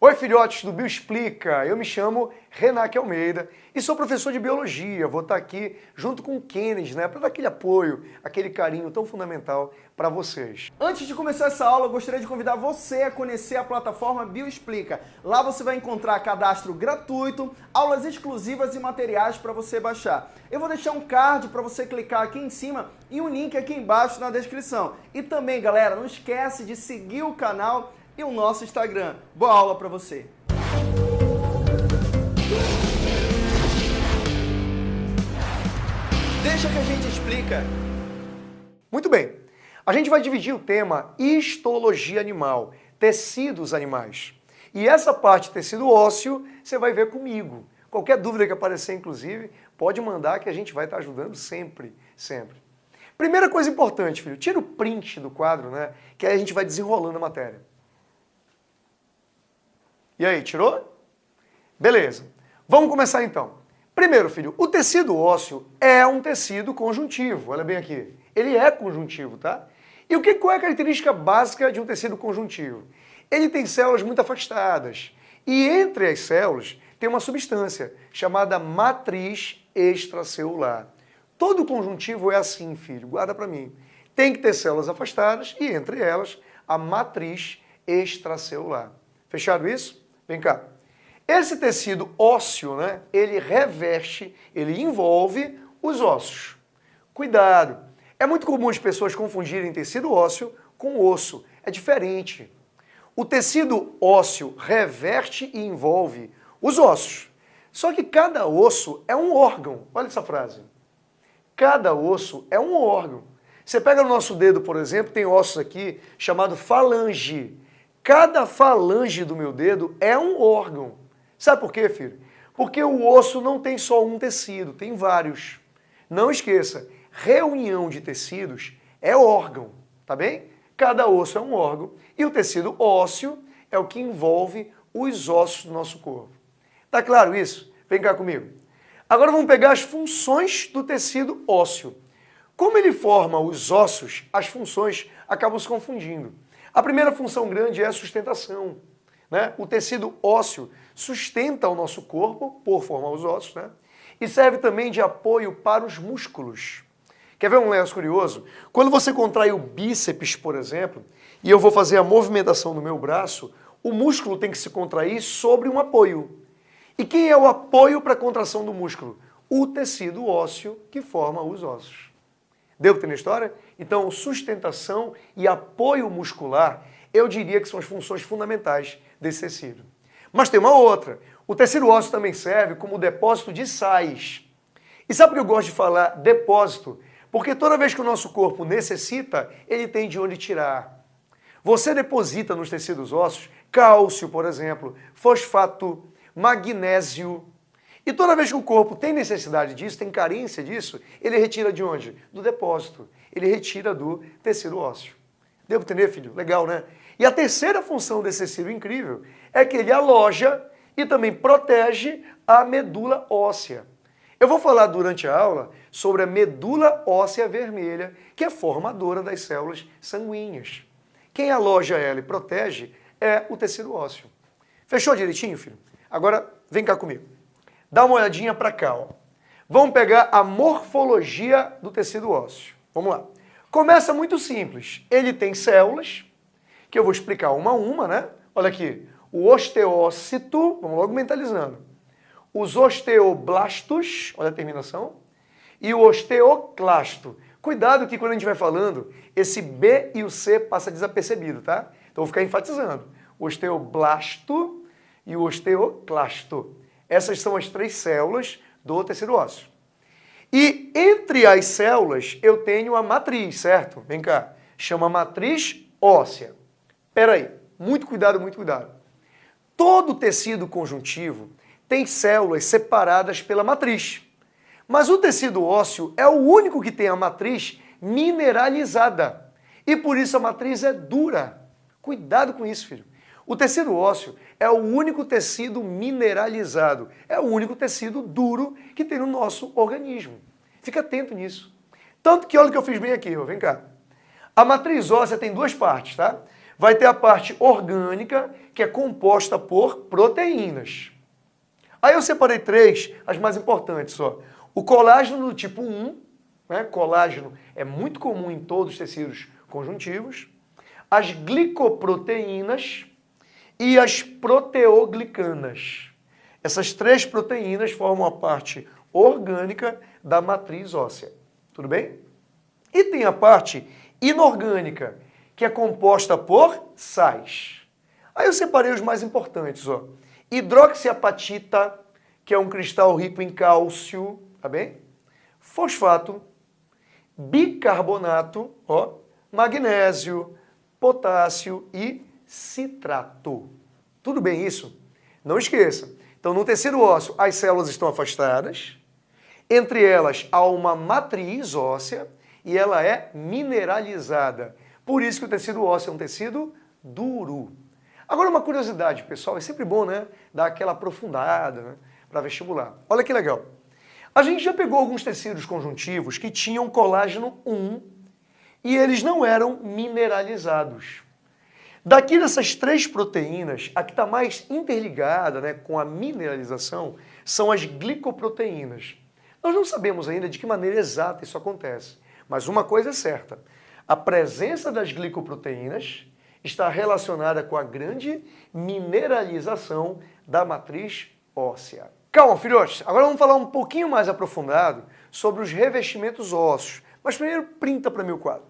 Oi filhotes do Bioexplica, eu me chamo Renaque Almeida e sou professor de Biologia. Vou estar aqui junto com o Kennedy, né, para dar aquele apoio, aquele carinho tão fundamental para vocês. Antes de começar essa aula, eu gostaria de convidar você a conhecer a plataforma Bioexplica. Lá você vai encontrar cadastro gratuito, aulas exclusivas e materiais para você baixar. Eu vou deixar um card para você clicar aqui em cima e um link aqui embaixo na descrição. E também, galera, não esquece de seguir o canal e o nosso Instagram. Boa aula para você! Deixa que a gente explica. Muito bem. A gente vai dividir o tema histologia animal, tecidos animais. E essa parte tecido ósseo você vai ver comigo. Qualquer dúvida que aparecer, inclusive, pode mandar que a gente vai estar ajudando sempre, sempre. Primeira coisa importante, filho, tira o print do quadro, né? Que aí a gente vai desenrolando a matéria. E aí, tirou? Beleza. Vamos começar então. Primeiro, filho, o tecido ósseo é um tecido conjuntivo. Olha bem aqui. Ele é conjuntivo, tá? E o que, qual é a característica básica de um tecido conjuntivo? Ele tem células muito afastadas. E entre as células tem uma substância chamada matriz extracelular. Todo conjuntivo é assim, filho. Guarda para mim. Tem que ter células afastadas e entre elas a matriz extracelular. Fechado isso? Vem cá. Esse tecido ósseo, né, ele reveste, ele envolve os ossos. Cuidado! É muito comum as pessoas confundirem tecido ósseo com osso. É diferente. O tecido ósseo reverte e envolve os ossos. Só que cada osso é um órgão. Olha essa frase. Cada osso é um órgão. Você pega no nosso dedo, por exemplo, tem ossos aqui chamado falange. Cada falange do meu dedo é um órgão. Sabe por quê, filho? Porque o osso não tem só um tecido, tem vários. Não esqueça, reunião de tecidos é órgão, tá bem? Cada osso é um órgão e o tecido ósseo é o que envolve os ossos do nosso corpo. Tá claro isso? Vem cá comigo. Agora vamos pegar as funções do tecido ósseo. Como ele forma os ossos, as funções acabam se confundindo. A primeira função grande é a sustentação. Né? O tecido ósseo sustenta o nosso corpo, por formar os ossos, né? e serve também de apoio para os músculos. Quer ver um negócio curioso? Quando você contrai o bíceps, por exemplo, e eu vou fazer a movimentação do meu braço, o músculo tem que se contrair sobre um apoio. E quem é o apoio para a contração do músculo? O tecido ósseo que forma os ossos. Deu para ter na história? Então, sustentação e apoio muscular, eu diria que são as funções fundamentais desse tecido. Mas tem uma outra. O tecido ósseo também serve como depósito de sais. E sabe por que eu gosto de falar depósito? Porque toda vez que o nosso corpo necessita, ele tem de onde tirar. Você deposita nos tecidos ósseos cálcio, por exemplo, fosfato, magnésio, e toda vez que o corpo tem necessidade disso, tem carência disso, ele retira de onde? Do depósito. Ele retira do tecido ósseo. Para entender, filho? Legal, né? E a terceira função desse tecido incrível é que ele aloja e também protege a medula óssea. Eu vou falar durante a aula sobre a medula óssea vermelha, que é formadora das células sanguíneas. Quem aloja ela e protege é o tecido ósseo. Fechou direitinho, filho? Agora, vem cá comigo. Dá uma olhadinha para cá. Ó. Vamos pegar a morfologia do tecido ósseo. Vamos lá. Começa muito simples. Ele tem células, que eu vou explicar uma a uma, né? Olha aqui. O osteócito, vamos logo mentalizando. Os osteoblastos, olha a terminação. E o osteoclasto. Cuidado que quando a gente vai falando, esse B e o C passa desapercebido, tá? Então vou ficar enfatizando. O osteoblasto e o osteoclasto. Essas são as três células do tecido ósseo. E entre as células eu tenho a matriz, certo? Vem cá. Chama matriz óssea. Espera aí. Muito cuidado, muito cuidado. Todo tecido conjuntivo tem células separadas pela matriz. Mas o tecido ósseo é o único que tem a matriz mineralizada. E por isso a matriz é dura. Cuidado com isso, filho. O tecido ósseo é o único tecido mineralizado, é o único tecido duro que tem no nosso organismo. Fica atento nisso. Tanto que olha o que eu fiz bem aqui, ó, vem cá. A matriz óssea tem duas partes, tá? Vai ter a parte orgânica, que é composta por proteínas. Aí eu separei três, as mais importantes. Ó. O colágeno do tipo 1, né? colágeno é muito comum em todos os tecidos conjuntivos. As glicoproteínas e as proteoglicanas. Essas três proteínas formam a parte orgânica da matriz óssea. Tudo bem? E tem a parte inorgânica, que é composta por sais. Aí eu separei os mais importantes. Ó. Hidroxiapatita, que é um cristal rico em cálcio, tá bem? Fosfato, bicarbonato, ó, magnésio, potássio e citrato. Tudo bem isso? Não esqueça. Então, no tecido ósseo, as células estão afastadas, entre elas há uma matriz óssea e ela é mineralizada. Por isso que o tecido ósseo é um tecido duro. Agora uma curiosidade, pessoal, é sempre bom, né, dar aquela aprofundada né, para vestibular. Olha que legal. A gente já pegou alguns tecidos conjuntivos que tinham colágeno 1 e eles não eram mineralizados. Daqui dessas três proteínas, a que está mais interligada né, com a mineralização são as glicoproteínas. Nós não sabemos ainda de que maneira exata isso acontece, mas uma coisa é certa, a presença das glicoproteínas está relacionada com a grande mineralização da matriz óssea. Calma, filhotes, agora vamos falar um pouquinho mais aprofundado sobre os revestimentos ósseos. Mas primeiro, printa para mim o quadro.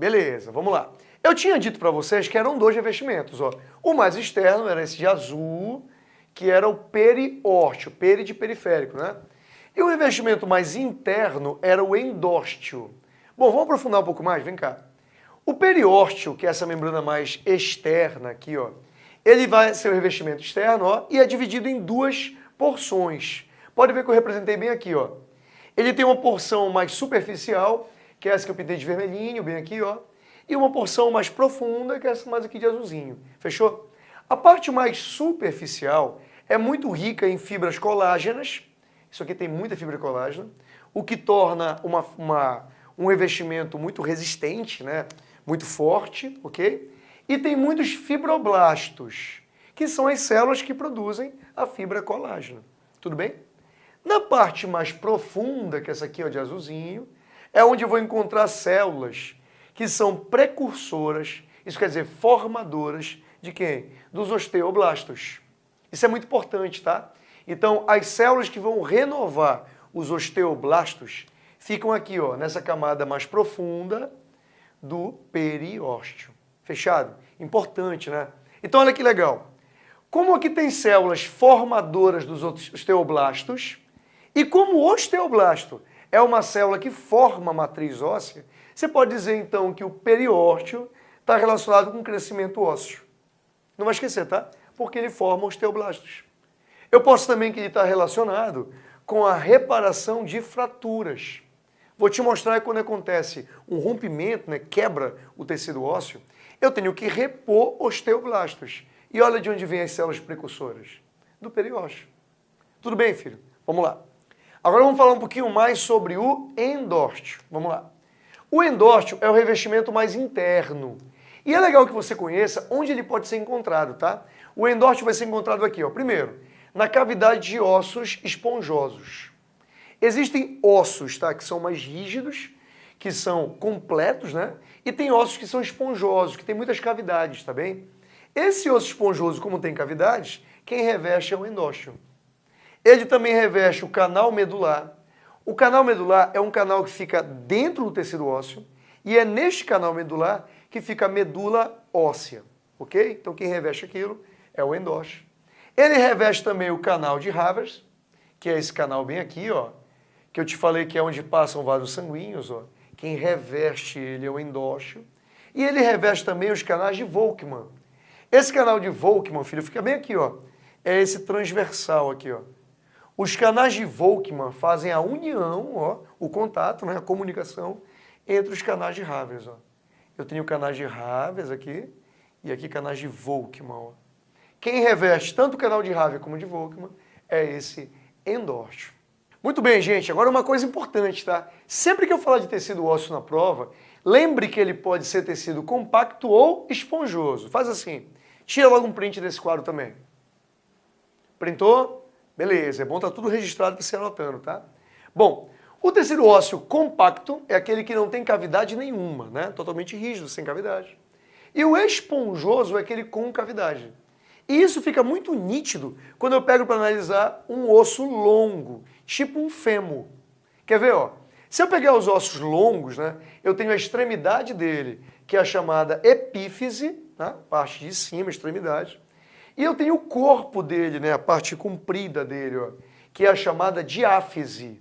Beleza, vamos lá. Eu tinha dito para vocês que eram dois revestimentos. Ó. O mais externo era esse de azul, que era o periórteo, peri de periférico, né? E o revestimento mais interno era o endósteo. Bom, vamos aprofundar um pouco mais, vem cá. O periórteo, que é essa membrana mais externa aqui, ó, ele vai ser o revestimento externo, ó, e é dividido em duas porções. Pode ver que eu representei bem aqui, ó. Ele tem uma porção mais superficial, que é essa que eu pintei de vermelhinho, bem aqui, ó, e uma porção mais profunda, que é essa mais aqui de azulzinho. Fechou? A parte mais superficial é muito rica em fibras colágenas, isso aqui tem muita fibra colágena, o que torna uma, uma, um revestimento muito resistente, né? muito forte, ok? E tem muitos fibroblastos, que são as células que produzem a fibra colágena. Tudo bem? Na parte mais profunda, que é essa aqui ó, de azulzinho, é onde eu vou encontrar células que são precursoras, isso quer dizer formadoras de quem? Dos osteoblastos. Isso é muito importante, tá? Então, as células que vão renovar os osteoblastos ficam aqui, ó, nessa camada mais profunda do periósteo. Fechado? Importante, né? Então, olha que legal. Como aqui tem células formadoras dos osteoblastos, e como o osteoblasto é uma célula que forma a matriz óssea, você pode dizer então que o periósteo está relacionado com o crescimento ósseo. Não vai esquecer, tá? Porque ele forma osteoblastos. Eu posso também que ele está relacionado com a reparação de fraturas. Vou te mostrar quando acontece um rompimento, né, quebra o tecido ósseo, eu tenho que repor osteoblastos. E olha de onde vêm as células precursoras. Do periósteo. Tudo bem, filho? Vamos lá. Agora vamos falar um pouquinho mais sobre o endósteo. Vamos lá. O endósteo é o revestimento mais interno. E é legal que você conheça onde ele pode ser encontrado, tá? O endósteo vai ser encontrado aqui, ó. Primeiro, na cavidade de ossos esponjosos. Existem ossos, tá, que são mais rígidos, que são completos, né? E tem ossos que são esponjosos, que tem muitas cavidades, tá bem? Esse osso esponjoso, como tem cavidades, quem reveste é o endósteo. Ele também reveste o canal medular. O canal medular é um canal que fica dentro do tecido ósseo e é neste canal medular que fica a medula óssea, ok? Então quem reveste aquilo é o endósteo. Ele reveste também o canal de Havers, que é esse canal bem aqui, ó, que eu te falei que é onde passam vasos sanguíneos, ó. Quem reveste ele é o endósteo. E ele reveste também os canais de Volkmann. Esse canal de Volkmann, filho, fica bem aqui, ó. É esse transversal aqui, ó. Os canais de Volkmann fazem a união, ó, o contato, né, a comunicação entre os canais de Havers, ó. Eu tenho canais de Havers aqui e aqui canais de Volkmann, ó. Quem reveste tanto o canal de Havers como de Volkmann é esse endósteo. Muito bem, gente. Agora uma coisa importante, tá? Sempre que eu falar de tecido ósseo na prova, Lembre que ele pode ser tecido compacto ou esponjoso. Faz assim, tira logo um print desse quadro também. Printou? Beleza, é bom estar tá tudo registrado para você anotando, tá? Bom, o tecido ósseo compacto é aquele que não tem cavidade nenhuma, né? Totalmente rígido, sem cavidade. E o esponjoso é aquele com cavidade. E isso fica muito nítido quando eu pego para analisar um osso longo, tipo um fêmur. Quer ver, ó? Se eu pegar os ossos longos, né, eu tenho a extremidade dele, que é a chamada epífise, né, parte de cima, extremidade. E eu tenho o corpo dele, né, a parte comprida dele, ó, que é a chamada diáfise.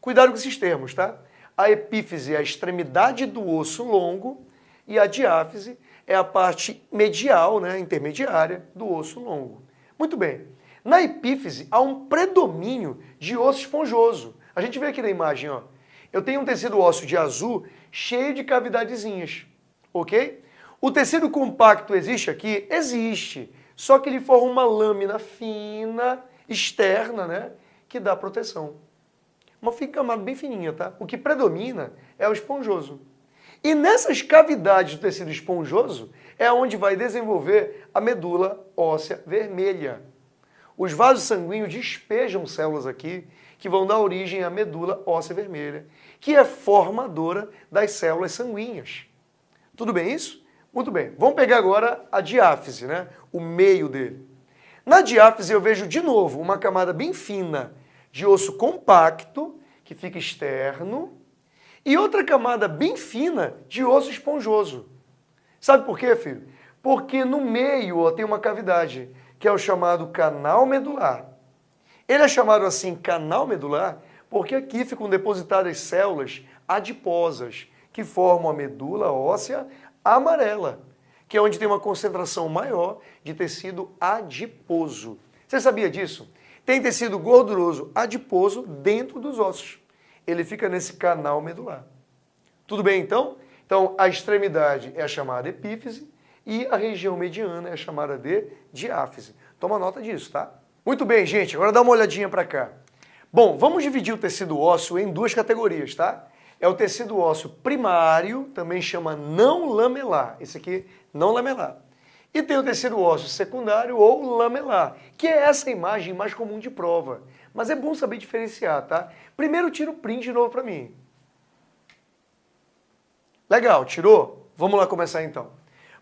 Cuidado com esses termos, tá? A epífise é a extremidade do osso longo e a diáfise é a parte medial, né, intermediária do osso longo. Muito bem. Na epífise há um predomínio de osso esponjoso. A gente vê aqui na imagem, ó. Eu tenho um tecido ósseo de azul cheio de cavidadezinhas, ok? O tecido compacto existe aqui? Existe. Só que ele forma uma lâmina fina, externa, né? Que dá proteção. Uma camada bem fininha, tá? O que predomina é o esponjoso. E nessas cavidades do tecido esponjoso é onde vai desenvolver a medula óssea vermelha. Os vasos sanguíneos despejam células aqui que vão dar origem à medula óssea vermelha, que é formadora das células sanguíneas. Tudo bem isso? Muito bem. Vamos pegar agora a diáfise, né? o meio dele. Na diáfise eu vejo de novo uma camada bem fina de osso compacto, que fica externo, e outra camada bem fina de osso esponjoso. Sabe por quê, filho? Porque no meio ó, tem uma cavidade, que é o chamado canal medular. Ele é chamado assim canal medular porque aqui ficam depositadas células adiposas que formam a medula óssea amarela, que é onde tem uma concentração maior de tecido adiposo. Você sabia disso? Tem tecido gorduroso adiposo dentro dos ossos. Ele fica nesse canal medular. Tudo bem então? Então a extremidade é a chamada epífise e a região mediana é chamada de diáfise. Toma nota disso, tá? Muito bem, gente, agora dá uma olhadinha para cá. Bom, vamos dividir o tecido ósseo em duas categorias, tá? É o tecido ósseo primário, também chama não lamelar. Esse aqui, não lamelar. E tem o tecido ósseo secundário ou lamelar, que é essa imagem mais comum de prova. Mas é bom saber diferenciar, tá? Primeiro tira o print de novo para mim. Legal, tirou? Vamos lá começar então.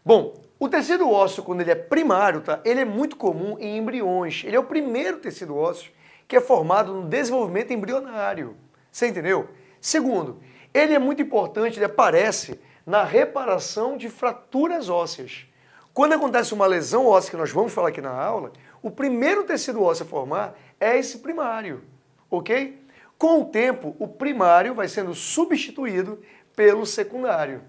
Bom, o tecido ósseo, quando ele é primário, tá? ele é muito comum em embriões. Ele é o primeiro tecido ósseo que é formado no desenvolvimento embrionário. Você entendeu? Segundo, ele é muito importante, ele aparece na reparação de fraturas ósseas. Quando acontece uma lesão óssea, que nós vamos falar aqui na aula, o primeiro tecido ósseo a formar é esse primário, ok? Com o tempo, o primário vai sendo substituído pelo secundário.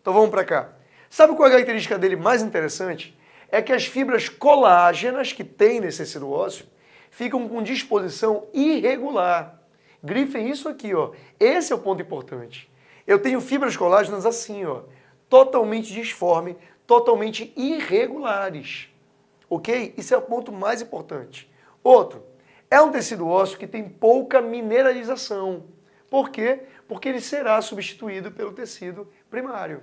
Então vamos para cá. Sabe qual é a característica dele mais interessante? É que as fibras colágenas que tem nesse tecido ósseo ficam com disposição irregular. Grifem isso aqui, ó. Esse é o ponto importante. Eu tenho fibras colágenas assim, ó, totalmente disforme, totalmente irregulares. Ok? Isso é o ponto mais importante. Outro, é um tecido ósseo que tem pouca mineralização. Por quê? Porque ele será substituído pelo tecido primário.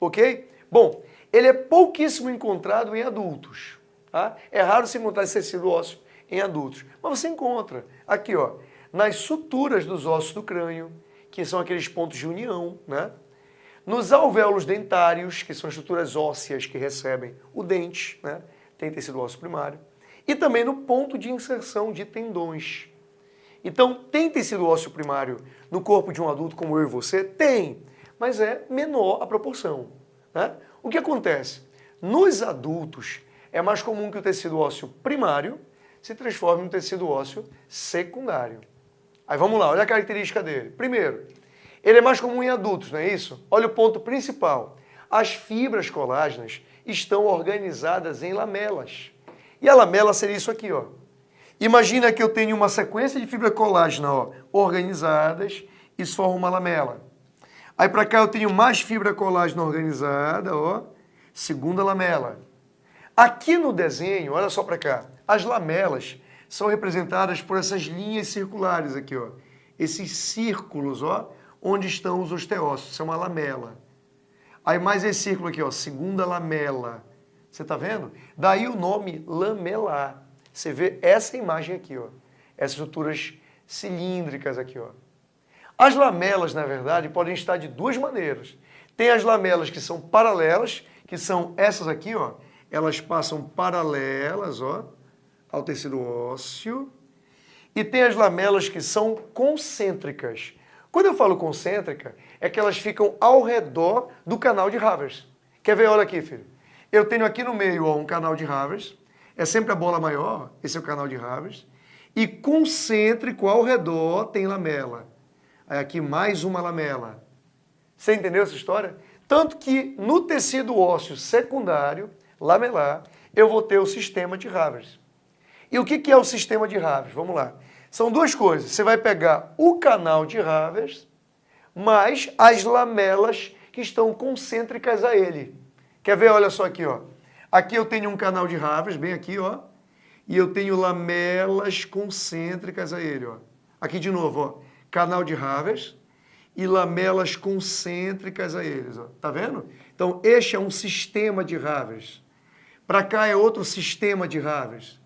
Ok? Bom, ele é pouquíssimo encontrado em adultos. Tá? É raro se encontrar esse tecido ósseo em adultos. Mas você encontra aqui, ó, nas suturas dos ossos do crânio, que são aqueles pontos de união, né? Nos alvéolos dentários, que são estruturas ósseas que recebem o dente, né? Tem tecido ósseo primário. E também no ponto de inserção de tendões. Então, tem tecido ósseo primário no corpo de um adulto como eu e você? Tem, mas é menor a proporção. Né? O que acontece? Nos adultos, é mais comum que o tecido ósseo primário se transforme em um tecido ósseo secundário. Aí vamos lá, olha a característica dele. Primeiro, ele é mais comum em adultos, não é isso? Olha o ponto principal. As fibras colágenas estão organizadas em lamelas. E a lamela seria isso aqui, ó. Imagina que eu tenho uma sequência de fibra colágena ó, organizadas, isso forma uma lamela. Aí para cá eu tenho mais fibra colágena organizada, ó, segunda lamela. Aqui no desenho, olha só para cá, as lamelas são representadas por essas linhas circulares aqui, ó. Esses círculos, ó, onde estão os osteócitos, isso é uma lamela. Aí mais esse círculo aqui, ó, segunda lamela. Você está vendo? Daí o nome lamelar. Você vê essa imagem aqui, ó. Essas estruturas cilíndricas aqui, ó. As lamelas, na verdade, podem estar de duas maneiras. Tem as lamelas que são paralelas, que são essas aqui, ó. Elas passam paralelas, ó, ao tecido ósseo. E tem as lamelas que são concêntricas. Quando eu falo concêntrica, é que elas ficam ao redor do canal de Havers. Quer ver? Olha aqui, filho. Eu tenho aqui no meio ó, um canal de Havers. É sempre a bola maior, esse é o canal de Havers. E concêntrico ao redor tem lamela. Aí aqui mais uma lamela. Você entendeu essa história? Tanto que no tecido ósseo secundário, lamelar, eu vou ter o sistema de Havers. E o que é o sistema de Havers? Vamos lá. São duas coisas. Você vai pegar o canal de Havers mais as lamelas que estão concêntricas a ele. Quer ver? Olha só aqui, ó. Aqui eu tenho um canal de Havers, bem aqui, ó. E eu tenho lamelas concêntricas a ele, ó. Aqui de novo, ó. Canal de Havers e lamelas concêntricas a eles, ó. Tá vendo? Então, este é um sistema de Havers. Para cá é outro sistema de Havers.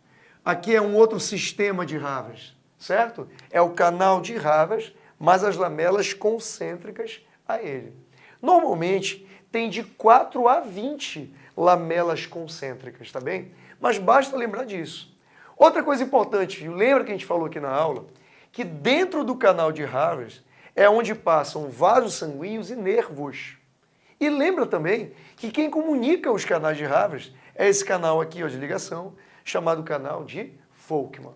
Aqui é um outro sistema de Havers, certo? É o canal de Havers, mais as lamelas concêntricas a ele. Normalmente, tem de 4 a 20 lamelas concêntricas, tá bem? Mas basta lembrar disso. Outra coisa importante, lembra que a gente falou aqui na aula? Que dentro do canal de Havers é onde passam vasos sanguíneos e nervos. E lembra também que quem comunica os canais de Havers é esse canal aqui ó, de ligação, chamado canal de Folkman.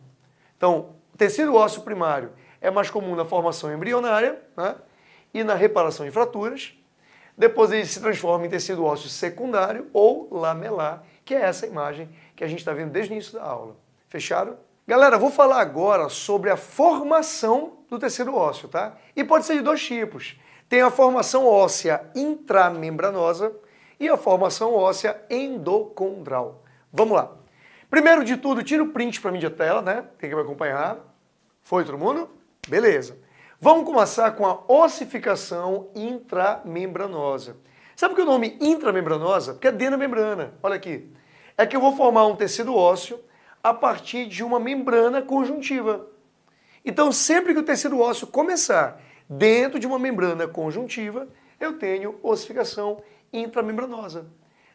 Então, tecido ósseo primário é mais comum na formação embrionária né? e na reparação de fraturas. Depois ele se transforma em tecido ósseo secundário ou lamelar, que é essa imagem que a gente está vendo desde o início da aula. Fechado? Galera, vou falar agora sobre a formação do tecido ósseo, tá? E pode ser de dois tipos. Tem a formação óssea intramembranosa e a formação óssea endocondral. Vamos lá. Primeiro de tudo, tira o print para mim de tela, né? Tem que me acompanhar. Foi todo mundo? Beleza. Vamos começar com a ossificação intramembranosa. Sabe que o nome intramembranosa? Porque é dentro da membrana. Olha aqui. É que eu vou formar um tecido ósseo a partir de uma membrana conjuntiva. Então, sempre que o tecido ósseo começar dentro de uma membrana conjuntiva, eu tenho ossificação intramembranosa.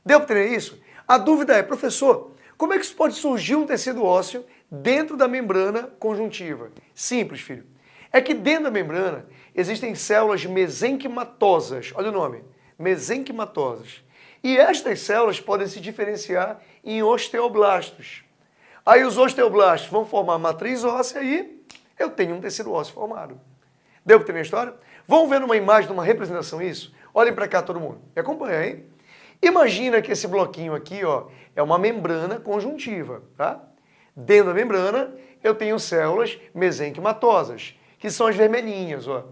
Deu para entender isso? A dúvida é, professor, como é que pode surgir um tecido ósseo dentro da membrana conjuntiva? Simples, filho. É que dentro da membrana existem células mesenquimatosas, olha o nome, mesenquimatosas. E estas células podem se diferenciar em osteoblastos. Aí os osteoblastos vão formar matriz óssea e eu tenho um tecido ósseo formado. Deu para entender a história? Vamos ver numa imagem, numa representação isso? Olhem para cá todo mundo. Me acompanha, hein? Imagina que esse bloquinho aqui ó, é uma membrana conjuntiva. Tá? Dentro da membrana eu tenho células mesenquimatosas que são as vermelhinhas. Ó.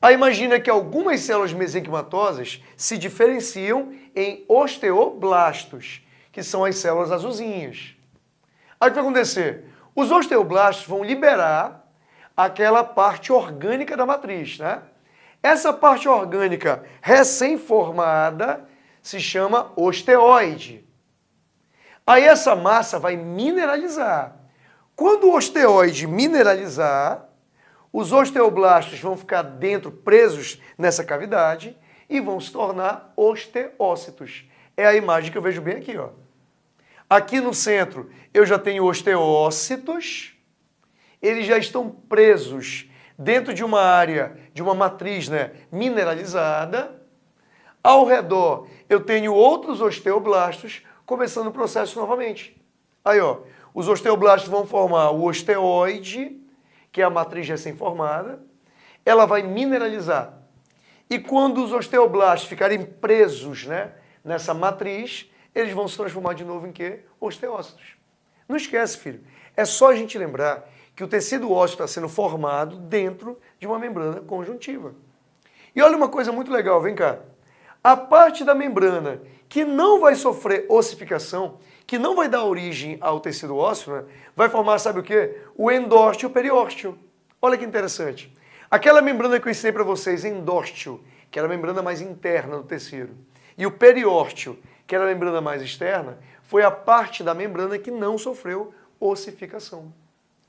Aí imagina que algumas células mesenquimatosas se diferenciam em osteoblastos, que são as células azulzinhas. Aí o que vai acontecer? Os osteoblastos vão liberar aquela parte orgânica da matriz, né? Essa parte orgânica recém-formada se chama osteoide. Aí essa massa vai mineralizar. Quando o osteoide mineralizar, os osteoblastos vão ficar dentro, presos nessa cavidade e vão se tornar osteócitos. É a imagem que eu vejo bem aqui. Ó. Aqui no centro eu já tenho osteócitos, eles já estão presos dentro de uma área, de uma matriz né, mineralizada. Ao redor eu tenho outros osteoblastos começando o processo novamente. Aí, ó, os osteoblastos vão formar o osteoide, que é a matriz recém-formada, ela vai mineralizar. E quando os osteoblastos ficarem presos né, nessa matriz, eles vão se transformar de novo em quê? Osteócitos. Não esquece, filho. É só a gente lembrar que o tecido ósseo está sendo formado dentro de uma membrana conjuntiva. E olha uma coisa muito legal, vem cá. A parte da membrana que não vai sofrer ossificação que não vai dar origem ao tecido ósseo, né? vai formar, sabe o quê? O endósteo periósteo. Olha que interessante. Aquela membrana que eu ensinei para vocês, endósteo, que era a membrana mais interna do tecido, e o periósteo, que era a membrana mais externa, foi a parte da membrana que não sofreu ossificação.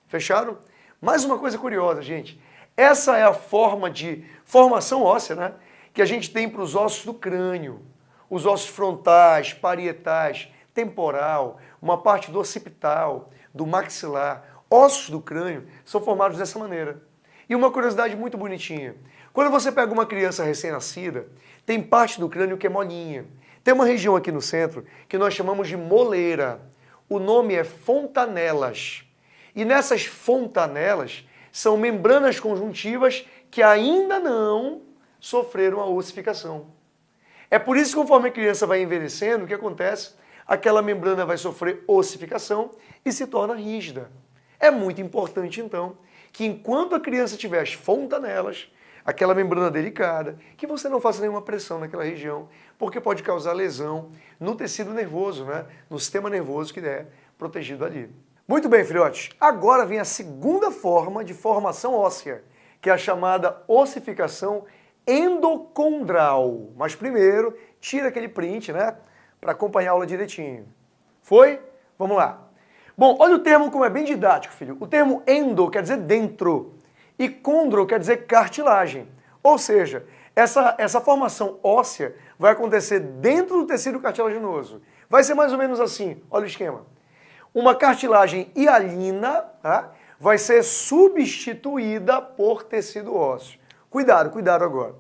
Fecharam? Mais uma coisa curiosa, gente. Essa é a forma de formação óssea né, que a gente tem para os ossos do crânio. Os ossos frontais, parietais, temporal, uma parte do occipital, do maxilar, ossos do crânio são formados dessa maneira. E uma curiosidade muito bonitinha. Quando você pega uma criança recém-nascida, tem parte do crânio que é molinha. Tem uma região aqui no centro que nós chamamos de moleira. O nome é fontanelas. E nessas fontanelas são membranas conjuntivas que ainda não sofreram a ossificação. É por isso que conforme a criança vai envelhecendo, o que acontece? Aquela membrana vai sofrer ossificação e se torna rígida. É muito importante, então, que enquanto a criança tiver as fontanelas, aquela membrana delicada, que você não faça nenhuma pressão naquela região, porque pode causar lesão no tecido nervoso, né? no sistema nervoso que é protegido ali. Muito bem, filhotes. Agora vem a segunda forma de formação óssea, que é a chamada ossificação endocondral. Mas primeiro, tira aquele print, né? Para acompanhar a aula direitinho. Foi? Vamos lá. Bom, olha o termo como é bem didático, filho. O termo endo quer dizer dentro e condro quer dizer cartilagem. Ou seja, essa, essa formação óssea vai acontecer dentro do tecido cartilaginoso. Vai ser mais ou menos assim, olha o esquema. Uma cartilagem hialina tá? vai ser substituída por tecido ósseo. Cuidado, cuidado agora.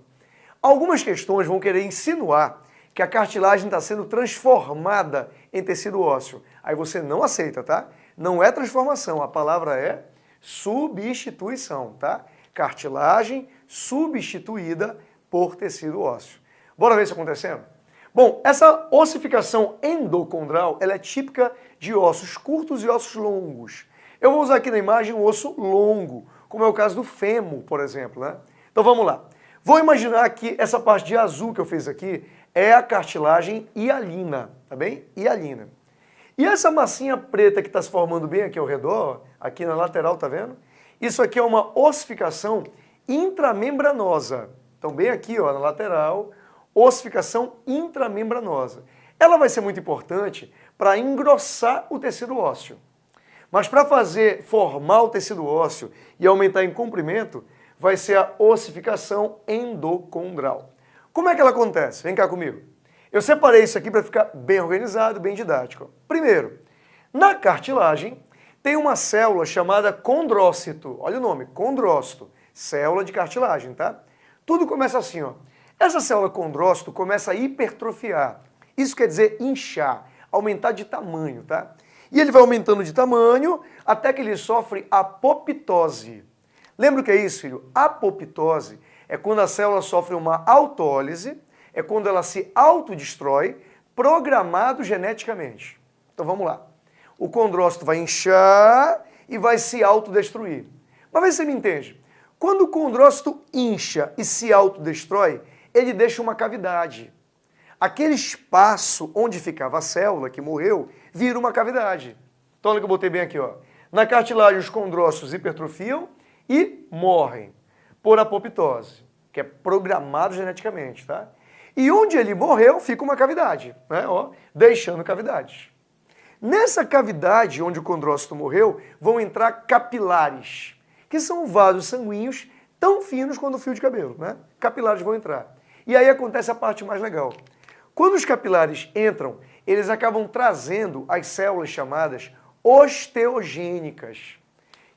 Algumas questões vão querer insinuar que a cartilagem está sendo transformada em tecido ósseo. Aí você não aceita, tá? Não é transformação, a palavra é substituição, tá? Cartilagem substituída por tecido ósseo. Bora ver isso acontecendo? Bom, essa ossificação endocondral ela é típica de ossos curtos e ossos longos. Eu vou usar aqui na imagem um osso longo, como é o caso do fêmur, por exemplo. Né? Então vamos lá. Vou imaginar que essa parte de azul que eu fiz aqui é a cartilagem hialina, tá bem? Hialina. E essa massinha preta que está se formando bem aqui ao redor, aqui na lateral, tá vendo? Isso aqui é uma ossificação intramembranosa. Então bem aqui, ó, na lateral, ossificação intramembranosa. Ela vai ser muito importante para engrossar o tecido ósseo. Mas para fazer formar o tecido ósseo e aumentar em comprimento, vai ser a ossificação endocondral. Como é que ela acontece? Vem cá comigo. Eu separei isso aqui para ficar bem organizado, bem didático. Primeiro, na cartilagem tem uma célula chamada condrócito. Olha o nome, condrócito. Célula de cartilagem, tá? Tudo começa assim, ó. Essa célula condrócito começa a hipertrofiar. Isso quer dizer inchar, aumentar de tamanho, tá? E ele vai aumentando de tamanho até que ele sofre apoptose. Lembra o que é isso, filho? Apoptose é quando a célula sofre uma autólise, é quando ela se autodestrói, programado geneticamente. Então vamos lá. O condrócito vai inchar e vai se autodestruir. Mas vê se você me entende. Quando o condrócito incha e se autodestrói, ele deixa uma cavidade. Aquele espaço onde ficava a célula que morreu vira uma cavidade. Então olha que eu botei bem aqui, ó. Na cartilagem os condrócitos hipertrofiam e morrem por apoptose, que é programado geneticamente, tá? E onde ele morreu fica uma cavidade, né? Ó, deixando cavidades. Nessa cavidade onde o condrócito morreu vão entrar capilares, que são vasos sanguíneos tão finos quanto o fio de cabelo, né? Capilares vão entrar. E aí acontece a parte mais legal. Quando os capilares entram, eles acabam trazendo as células chamadas osteogênicas,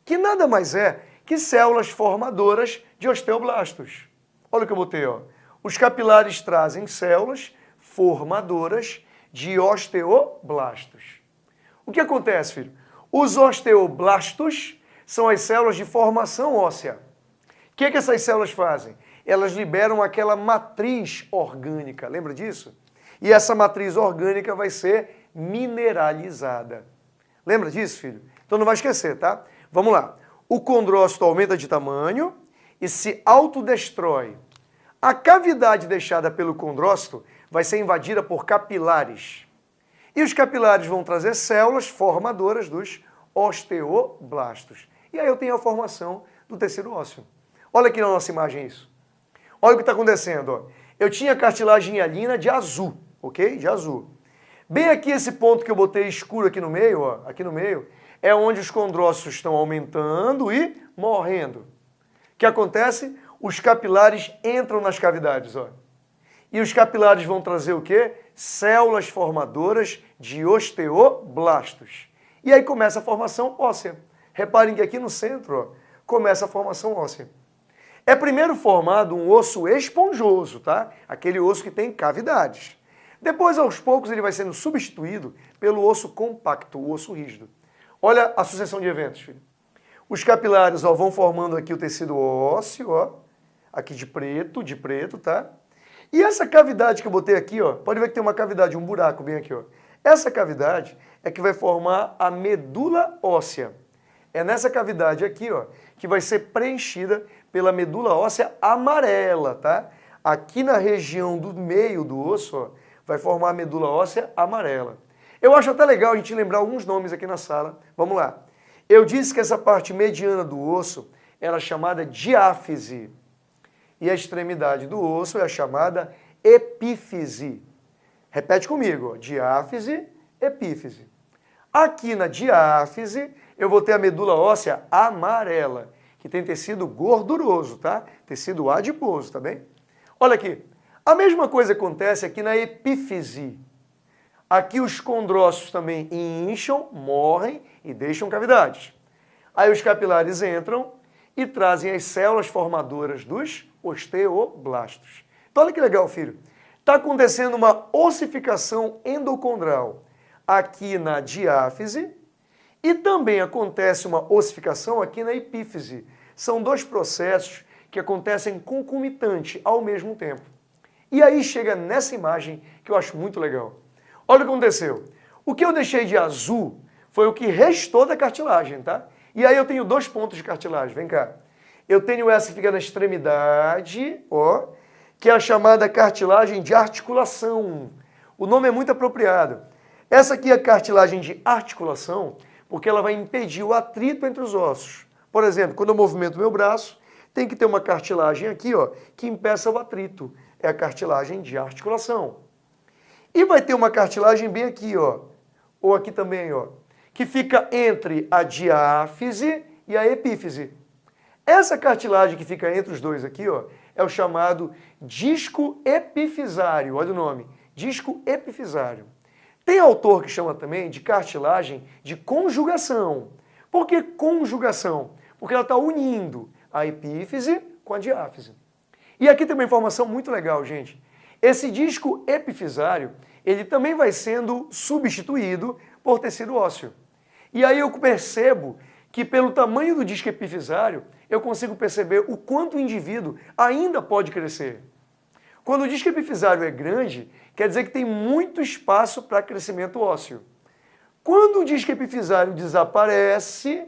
que nada mais é que células formadoras de osteoblastos. Olha o que eu botei, ó. Os capilares trazem células formadoras de osteoblastos. O que acontece, filho? Os osteoblastos são as células de formação óssea. O que, é que essas células fazem? elas liberam aquela matriz orgânica, lembra disso? E essa matriz orgânica vai ser mineralizada. Lembra disso, filho? Então não vai esquecer, tá? Vamos lá. O condrócito aumenta de tamanho e se autodestrói. A cavidade deixada pelo condrócito vai ser invadida por capilares. E os capilares vão trazer células formadoras dos osteoblastos. E aí eu tenho a formação do tecido ósseo. Olha aqui na nossa imagem isso. Olha o que está acontecendo. Ó. Eu tinha cartilagem hialina de azul, ok? De azul. Bem aqui esse ponto que eu botei escuro aqui no meio, ó, aqui no meio, é onde os condrócitos estão aumentando e morrendo. O que acontece? Os capilares entram nas cavidades, ó. E os capilares vão trazer o quê? Células formadoras de osteoblastos. E aí começa a formação óssea. Reparem que aqui no centro ó, começa a formação óssea. É primeiro formado um osso esponjoso, tá? Aquele osso que tem cavidades. Depois, aos poucos, ele vai sendo substituído pelo osso compacto, o osso rígido. Olha a sucessão de eventos, filho. Os capilares ó, vão formando aqui o tecido ósseo, ó, aqui de preto, de preto, tá? E essa cavidade que eu botei aqui, ó, pode ver que tem uma cavidade, um buraco bem aqui, ó. Essa cavidade é que vai formar a medula óssea. É nessa cavidade aqui, ó, que vai ser preenchida pela medula óssea amarela, tá? Aqui na região do meio do osso, ó, vai formar a medula óssea amarela. Eu acho até legal a gente lembrar alguns nomes aqui na sala. Vamos lá. Eu disse que essa parte mediana do osso era chamada diáfise. E a extremidade do osso é chamada epífise. Repete comigo, diáfise, epífise. Aqui na diáfise, eu vou ter a medula óssea amarela, que tem tecido gorduroso, tá? Tecido adiposo, tá bem? Olha aqui, a mesma coisa acontece aqui na epífise. Aqui os condrócitos também incham, morrem e deixam cavidades. Aí os capilares entram e trazem as células formadoras dos osteoblastos. Então olha que legal, filho. Está acontecendo uma ossificação endocondral aqui na diáfise e também acontece uma ossificação aqui na epífise. São dois processos que acontecem concomitante ao mesmo tempo. E aí chega nessa imagem que eu acho muito legal. Olha o que aconteceu. O que eu deixei de azul foi o que restou da cartilagem, tá? E aí eu tenho dois pontos de cartilagem, vem cá. Eu tenho essa que fica na extremidade, ó, que é a chamada cartilagem de articulação. O nome é muito apropriado. Essa aqui é a cartilagem de articulação, porque ela vai impedir o atrito entre os ossos. Por exemplo, quando eu movimento meu braço, tem que ter uma cartilagem aqui, ó, que impeça o atrito é a cartilagem de articulação. E vai ter uma cartilagem bem aqui, ó, ou aqui também, ó, que fica entre a diáfise e a epífise. Essa cartilagem que fica entre os dois aqui, ó, é o chamado disco epifisário. Olha o nome, disco epifisário. Tem autor que chama também de cartilagem de conjugação. Por que conjugação? Porque ela está unindo a epífise com a diáfise. E aqui tem uma informação muito legal, gente. Esse disco epifisário, ele também vai sendo substituído por tecido ósseo. E aí eu percebo que pelo tamanho do disco epifisário, eu consigo perceber o quanto o indivíduo ainda pode crescer. Quando o disco epifisário é grande, quer dizer que tem muito espaço para crescimento ósseo. Quando o disco epifisário desaparece,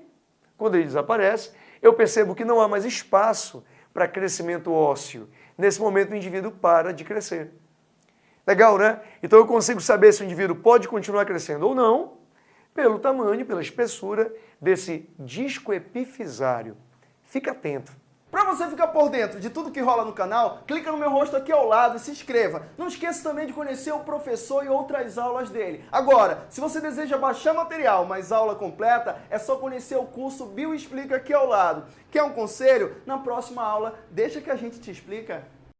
quando ele desaparece, eu percebo que não há mais espaço para crescimento ósseo. Nesse momento o indivíduo para de crescer. Legal, né? Então eu consigo saber se o indivíduo pode continuar crescendo ou não pelo tamanho, pela espessura desse disco epifisário. Fica atento. Para você ficar por dentro de tudo que rola no canal, clica no meu rosto aqui ao lado e se inscreva. Não esqueça também de conhecer o professor e outras aulas dele. Agora, se você deseja baixar material, mas aula completa, é só conhecer o curso Bio Explica aqui ao lado. Quer um conselho? Na próxima aula, deixa que a gente te explica.